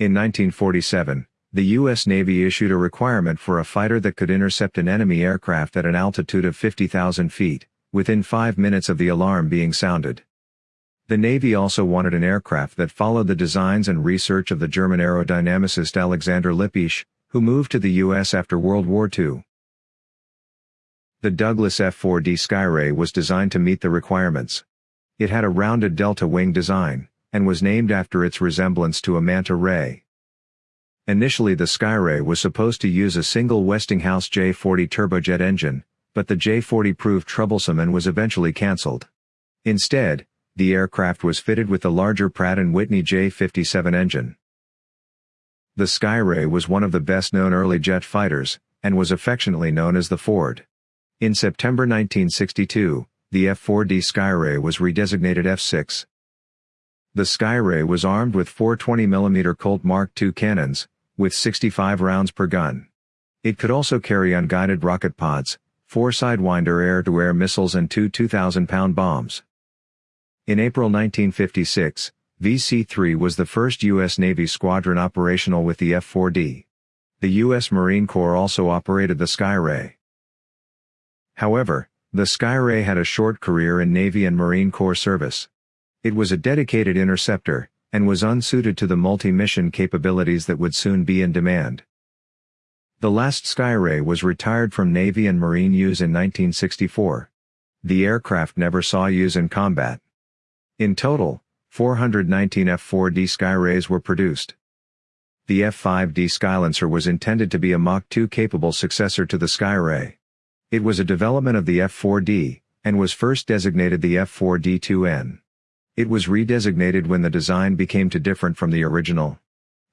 In 1947, the U.S. Navy issued a requirement for a fighter that could intercept an enemy aircraft at an altitude of 50,000 feet, within five minutes of the alarm being sounded. The Navy also wanted an aircraft that followed the designs and research of the German aerodynamicist Alexander Lippisch, who moved to the U.S. after World War II. The Douglas F-4D Skyray was designed to meet the requirements. It had a rounded delta wing design, and was named after its resemblance to a manta ray. Initially the Skyray was supposed to use a single Westinghouse J40 turbojet engine, but the J40 proved troublesome and was eventually cancelled. Instead, the aircraft was fitted with the larger Pratt & Whitney J57 engine. The Skyray was one of the best-known early jet fighters, and was affectionately known as the Ford. In September 1962, the F-4D Skyray was redesignated F-6. The Skyray was armed with four 20mm Colt Mark II cannons, with 65 rounds per gun. It could also carry unguided rocket pods, four Sidewinder air-to-air missiles and two 2,000-pound bombs. In April 1956, VC-3 was the first U.S. Navy squadron operational with the F-4D. The U.S. Marine Corps also operated the Skyray. However, the Skyray had a short career in Navy and Marine Corps service. It was a dedicated interceptor, and was unsuited to the multi-mission capabilities that would soon be in demand. The last Skyray was retired from Navy and Marine use in 1964. The aircraft never saw use in combat. In total, 419 F-4D Skyrays were produced. The F-5D Skylancer was intended to be a Mach 2 capable successor to the Skyray. It was a development of the F-4D, and was first designated the F-4D-2N. It was redesignated when the design became too different from the original.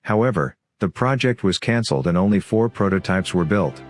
However, the project was cancelled and only four prototypes were built.